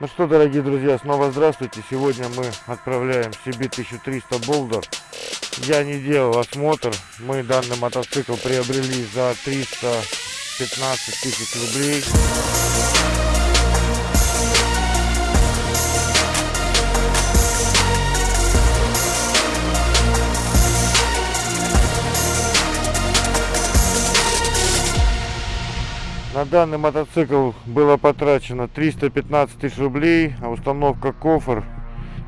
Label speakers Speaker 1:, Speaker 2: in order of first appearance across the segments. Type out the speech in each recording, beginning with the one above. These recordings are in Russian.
Speaker 1: Ну что, дорогие друзья, снова здравствуйте. Сегодня мы отправляем себе 1300 Болдер. Я не делал осмотр. Мы данный мотоцикл приобрели за 315 тысяч рублей. На данный мотоцикл было потрачено 315 тысяч рублей, а установка кофр,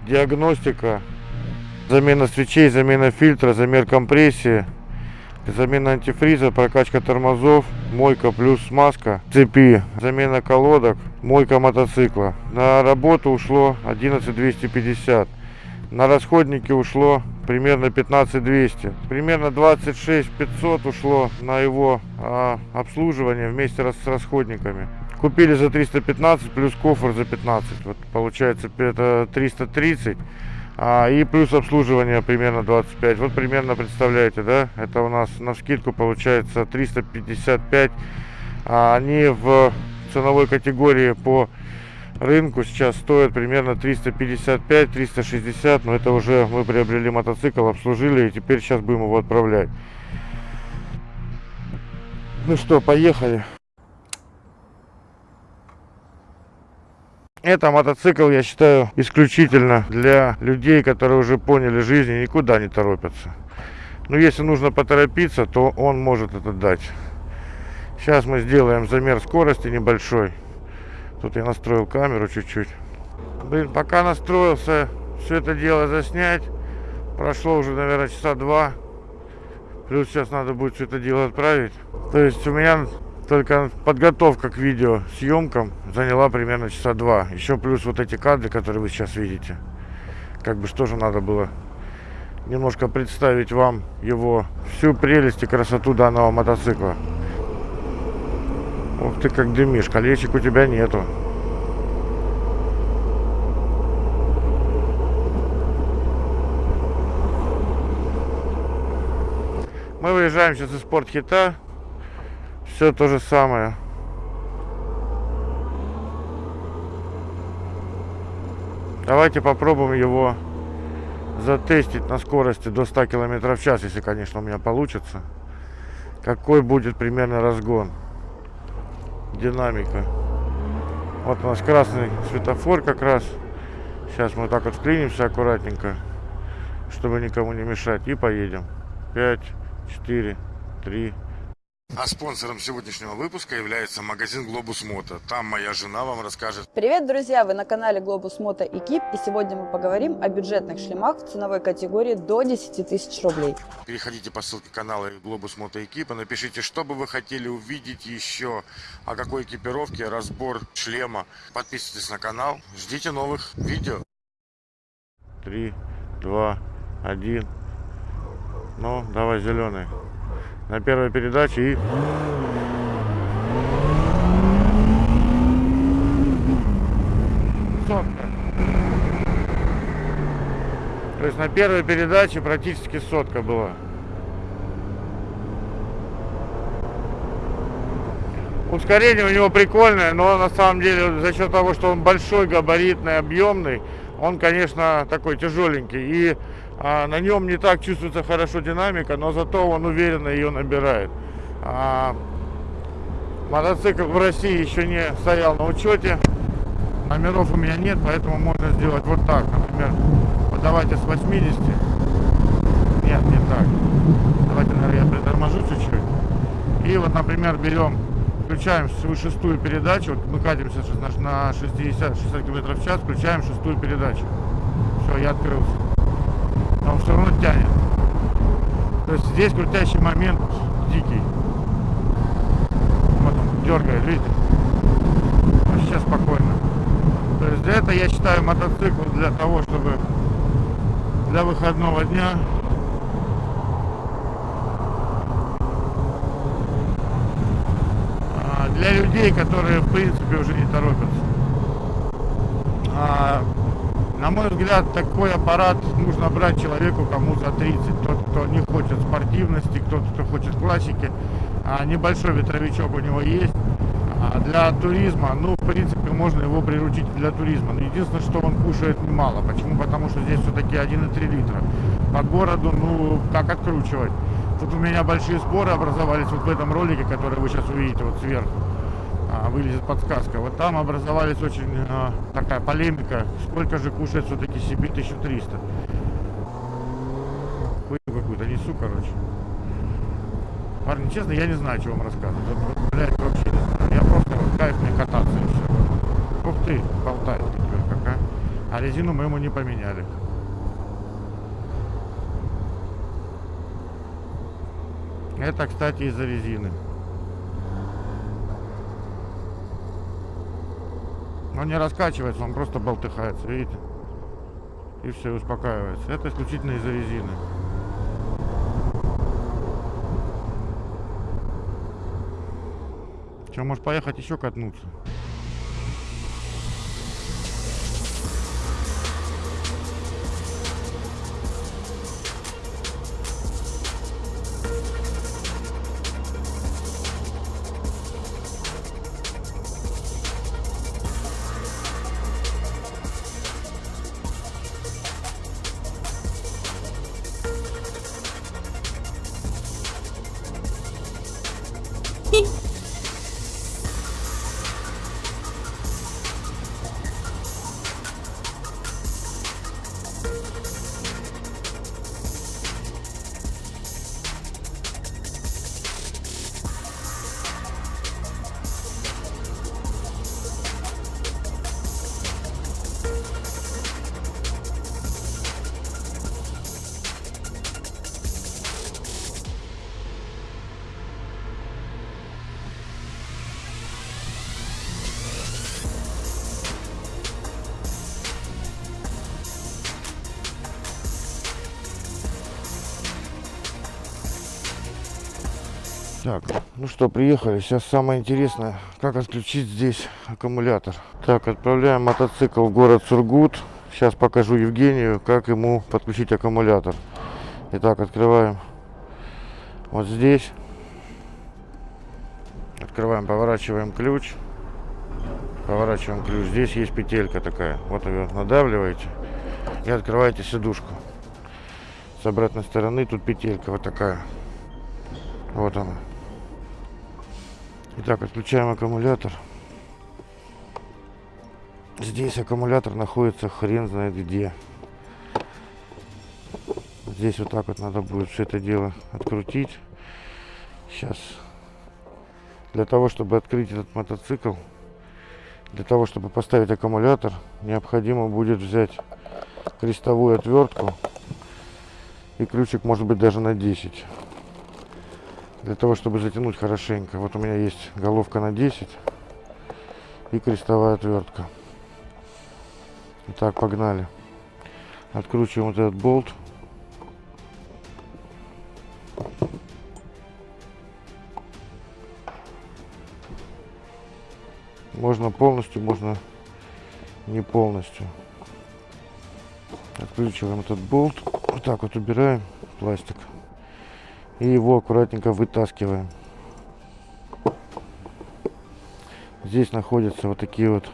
Speaker 1: диагностика, замена свечей, замена фильтра, замер компрессии, замена антифриза, прокачка тормозов, мойка плюс смазка, цепи, замена колодок, мойка мотоцикла. На работу ушло 11 250. На расходники ушло примерно 15 200 примерно 26 500 ушло на его а, обслуживание вместе с расходниками. Купили за 315 плюс кофр за 15 вот получается это 330 а, и плюс обслуживание примерно 25 вот примерно представляете да? Это у нас на скидку получается 355 а они в ценовой категории по рынку сейчас стоит примерно 355-360, но это уже мы приобрели мотоцикл, обслужили и теперь сейчас будем его отправлять. Ну что, поехали. Это мотоцикл, я считаю, исключительно для людей, которые уже поняли жизнь и никуда не торопятся. Но если нужно поторопиться, то он может это дать. Сейчас мы сделаем замер скорости небольшой. Тут я настроил камеру чуть-чуть. Блин, пока настроился все это дело заснять, прошло уже, наверное, часа два. Плюс сейчас надо будет все это дело отправить. То есть у меня только подготовка к видео съемкам заняла примерно часа два. Еще плюс вот эти кадры, которые вы сейчас видите. Как бы что же надо было немножко представить вам его всю прелесть и красоту данного мотоцикла. Ух ты, как дымишь. Колечек у тебя нету. Мы выезжаем сейчас из спортхита. Все то же самое. Давайте попробуем его затестить на скорости до 100 км в час, если, конечно, у меня получится. Какой будет примерно разгон динамика. Вот у нас красный светофор как раз. Сейчас мы так вот вклинимся аккуратненько, чтобы никому не мешать. И поедем. 5, 4, 3,
Speaker 2: а спонсором сегодняшнего выпуска является магазин Globus Moto. Там моя жена вам расскажет.
Speaker 3: Привет, друзья! Вы на канале Globus Moto Equip и сегодня мы поговорим о бюджетных шлемах в ценовой категории до 10 тысяч рублей.
Speaker 2: Переходите по ссылке канала Globus Moto Equip и напишите, что бы вы хотели увидеть еще, о какой экипировке, разбор шлема. Подписывайтесь на канал, ждите новых видео.
Speaker 1: 3, 2, 1. Ну, давай зеленый на первой передаче и сотка. То есть на первой передаче практически сотка была. Ускорение у него прикольное, но на самом деле за счет того, что он большой, габаритный, объемный, он, конечно, такой тяжеленький. И а, на нем не так чувствуется хорошо динамика, но зато он уверенно ее набирает. А, мотоцикл в России еще не стоял на учете. Номеров у меня нет, поэтому можно сделать вот так. Например, вот давайте с 80. Нет, не так. Давайте, наверное, я приторможу чуть-чуть. И вот, например, берем, включаем свою шестую передачу. Вот мы катимся на 60-60 км в час, включаем шестую передачу. Все, я открылся он все равно тянет. То есть здесь крутящий момент дикий. Вот он дергает, видите? А сейчас спокойно. То есть для этого я считаю мотоцикл для того, чтобы для выходного дня а, для людей, которые в принципе уже не торопятся. А, на мой взгляд, такой аппарат нужно брать человеку, кому за 30. Тот, кто не хочет спортивности, тот, кто хочет классики. А небольшой ветровичок у него есть. А для туризма, ну, в принципе, можно его приручить для туризма. Но единственное, что он кушает мало. Почему? Потому что здесь все-таки 1,3 литра. По городу, ну, как откручивать? Тут у меня большие споры образовались вот в этом ролике, который вы сейчас увидите вот сверху. А, вылезет подсказка. Вот там образовались очень а, такая полемика, сколько же кушает все-таки себе 1300. Хуйню какую-то несу, короче. Парни, честно, я не знаю, что вам рассказывать. Вот, блядь, вообще не знаю. Я просто вот кайф мне кататься и все. Ух ты, болтает теперь какая. А резину мы ему не поменяли. Это, кстати, из-за резины. Он не раскачивается, он просто болтыхается, видите? И все, успокаивается. Это исключительно из-за резины. Че, может поехать еще катнуться? Так, ну что, приехали. Сейчас самое интересное, как отключить здесь аккумулятор. Так, отправляем мотоцикл в город Сургут. Сейчас покажу Евгению, как ему подключить аккумулятор. Итак, открываем вот здесь. Открываем, поворачиваем ключ. Поворачиваем ключ. Здесь есть петелька такая. Вот ее надавливаете и открываете сидушку. С обратной стороны тут петелька вот такая. Вот она. Итак, отключаем аккумулятор. Здесь аккумулятор находится хрен знает где. Здесь вот так вот надо будет все это дело открутить. Сейчас. Для того, чтобы открыть этот мотоцикл, для того, чтобы поставить аккумулятор, необходимо будет взять крестовую отвертку и ключик может быть даже на 10 для того, чтобы затянуть хорошенько. Вот у меня есть головка на 10 и крестовая отвертка. Итак, погнали. Откручиваем вот этот болт. Можно полностью, можно не полностью. Откручиваем этот болт. Вот так вот убираем пластик и его аккуратненько вытаскиваем. Здесь находятся вот такие вот,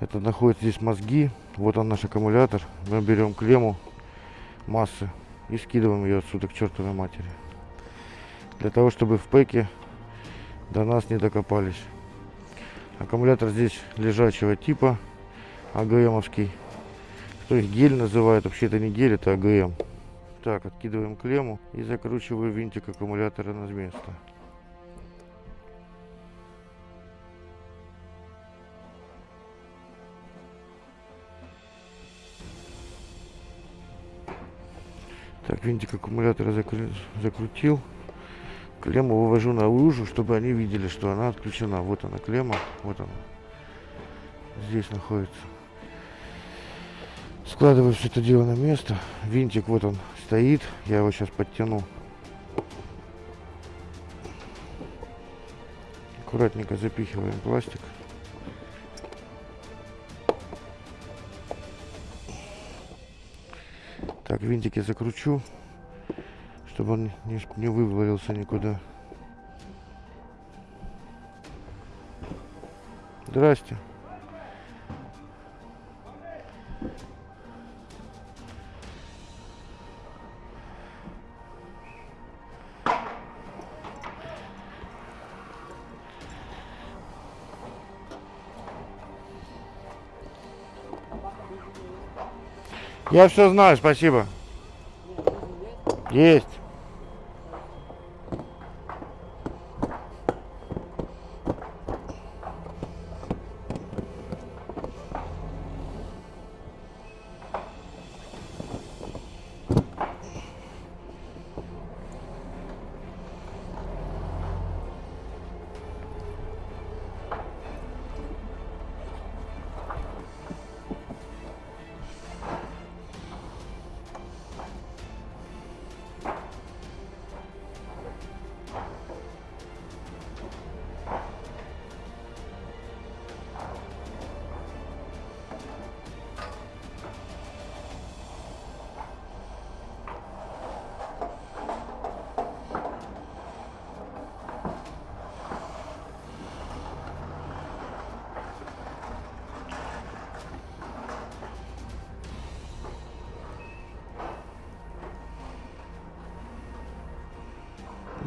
Speaker 1: это находятся здесь мозги, вот он наш аккумулятор. Мы берем клемму массы и скидываем ее отсюда к чертовой матери. Для того, чтобы в пеке до нас не докопались. Аккумулятор здесь лежачего типа, АГМовский. Кто их гель называет, вообще это не гель, это АГМ. Так, откидываем клемму и закручиваю винтик аккумулятора на место. Так, винтик аккумулятора закры... закрутил. Клемму вывожу на лужу, чтобы они видели, что она отключена. Вот она клемма, вот она. Здесь находится. Складываю все это дело на место. Винтик вот он стоит. Я его сейчас подтяну. Аккуратненько запихиваем пластик. Так, винтик я закручу, чтобы он не, не вывалился никуда. Здрасте. Я все знаю, спасибо. Есть.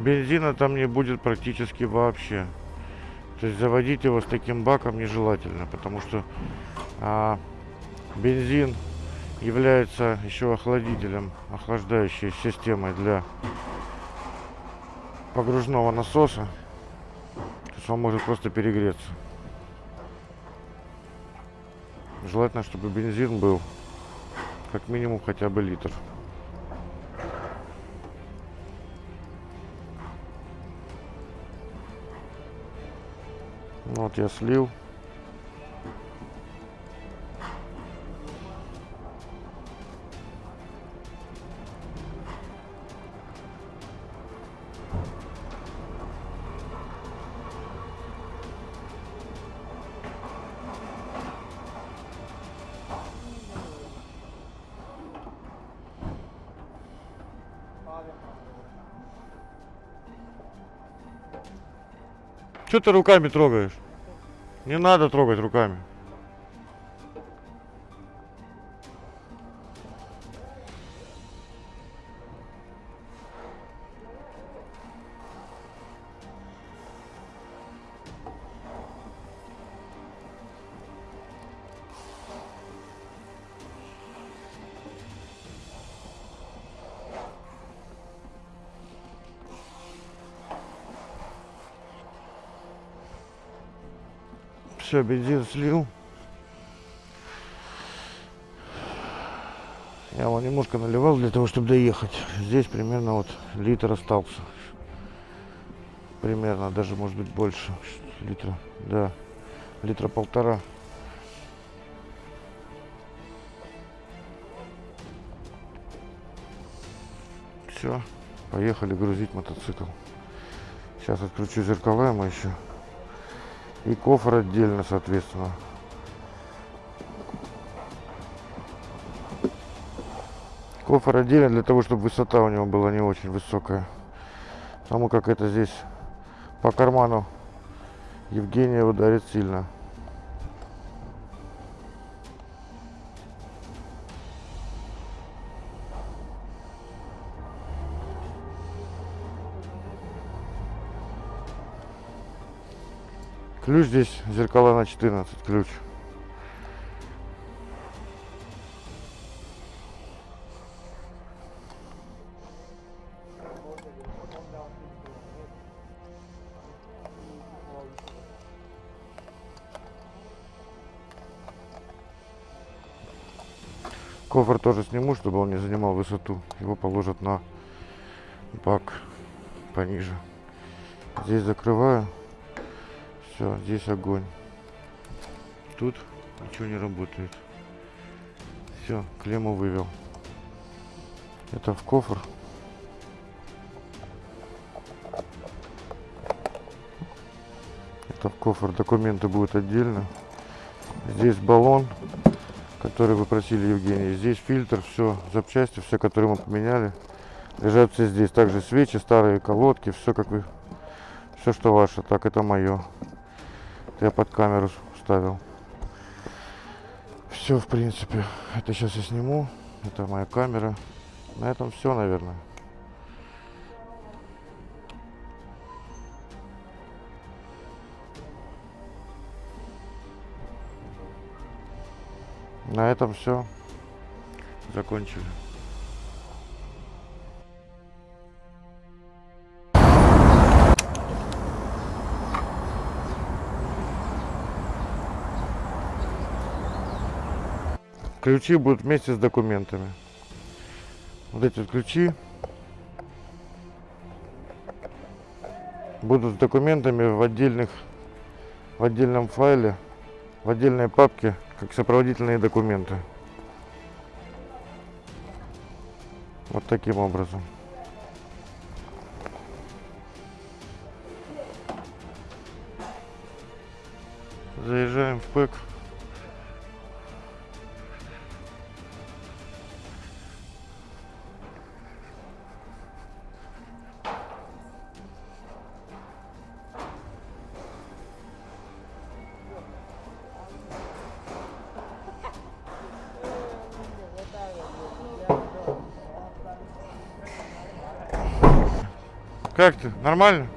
Speaker 1: Бензина там не будет практически вообще. То есть заводить его с таким баком нежелательно, потому что а, бензин является еще охладителем, охлаждающей системой для погружного насоса. То есть он может просто перегреться. Желательно, чтобы бензин был как минимум хотя бы литр. Вот я слил. Что ты руками трогаешь? Не надо трогать руками. Все, бензин слил. Я его немножко наливал для того, чтобы доехать. Здесь примерно вот литр остался. Примерно, даже может быть больше. Литра, да. Литра полтора. Все, поехали грузить мотоцикл. Сейчас откручу зеркала ему еще. И кофр отдельно, соответственно. Кофр отдельно для того, чтобы высота у него была не очень высокая. Потому как это здесь по карману Евгения ударит сильно. Ключ здесь зеркала на 14 ключ. Кофр тоже сниму, чтобы он не занимал высоту. Его положат на бак пониже. Здесь закрываю. Все, здесь огонь. Тут ничего не работает. Все, клемму вывел. Это в кофр. Это в кофр. Документы будут отдельно. Здесь баллон, который вы просили, Евгений. Здесь фильтр, все, запчасти, все, которые мы поменяли. Лежат все здесь. Также свечи, старые колодки, все как вы, все, что ваше. Так, это мое. Я под камеру ставил. Все, в принципе. Это сейчас я сниму. Это моя камера. На этом все, наверное. На этом все. Закончили. Ключи будут вместе с документами. Вот эти вот ключи будут с документами в отдельных в отдельном файле, в отдельной папке, как сопроводительные документы. Вот таким образом. Заезжаем в ПЭК. Как ты? Нормально?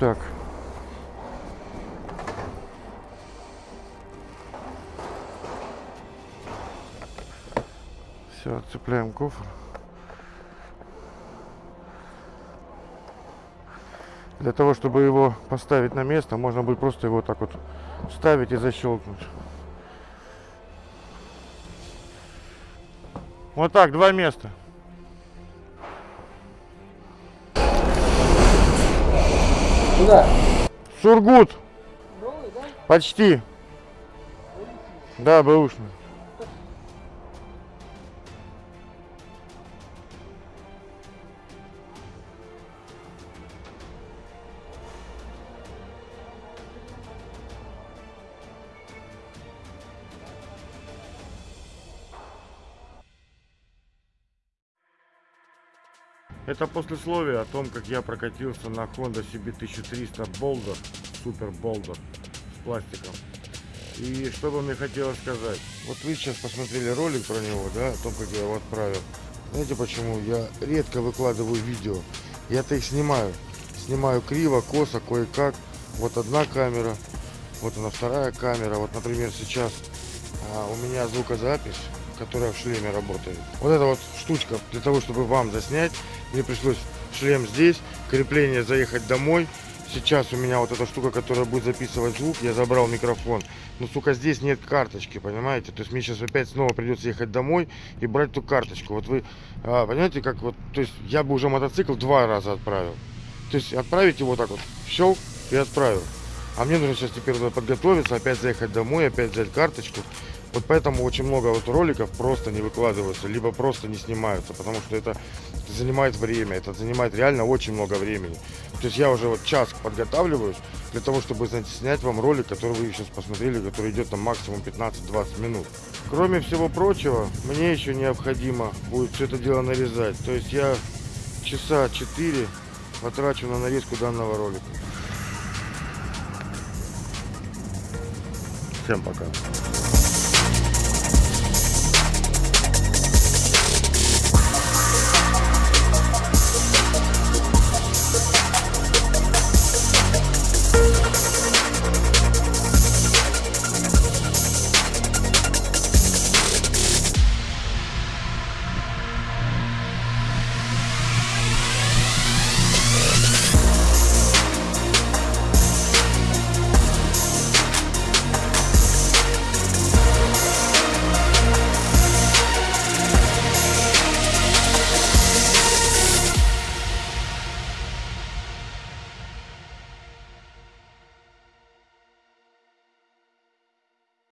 Speaker 1: Так. Все, отцепляем кофр. Для того, чтобы его поставить на место, можно будет просто его так вот вставить и защелкнуть. Вот так, два места.
Speaker 4: Куда?
Speaker 1: Сургут.
Speaker 4: Новый, да?
Speaker 1: Почти. Да, бэушный. Это послесловие о том, как я прокатился на Honda CB1300 Boulder, Super Boulder с пластиком. И что бы мне хотелось сказать. Вот вы сейчас посмотрели ролик про него, да, о том, как я его отправил. Знаете почему? Я редко выкладываю видео. Я-то их снимаю. Снимаю криво, косо, кое-как. Вот одна камера, вот она вторая камера. Вот, например, сейчас а, у меня звукозапись, которая в шлеме работает. Вот эта вот штучка для того, чтобы вам заснять. Мне пришлось шлем здесь, крепление заехать домой. Сейчас у меня вот эта штука, которая будет записывать звук, я забрал микрофон. Но, сука, здесь нет карточки, понимаете? То есть мне сейчас опять снова придется ехать домой и брать ту карточку. Вот вы, а, понимаете, как вот, то есть я бы уже мотоцикл два раза отправил. То есть отправить его так вот, щелк и отправил. А мне нужно сейчас теперь подготовиться, опять заехать домой, опять взять карточку. Вот поэтому очень много вот роликов просто не выкладываются, либо просто не снимаются, потому что это занимает время, это занимает реально очень много времени. То есть я уже вот час подготавливаюсь для того, чтобы снять вам ролик, который вы сейчас посмотрели, который идет там максимум 15-20 минут. Кроме всего прочего, мне еще необходимо будет все это дело нарезать. То есть я часа 4 потрачу на нарезку данного ролика. Всем пока.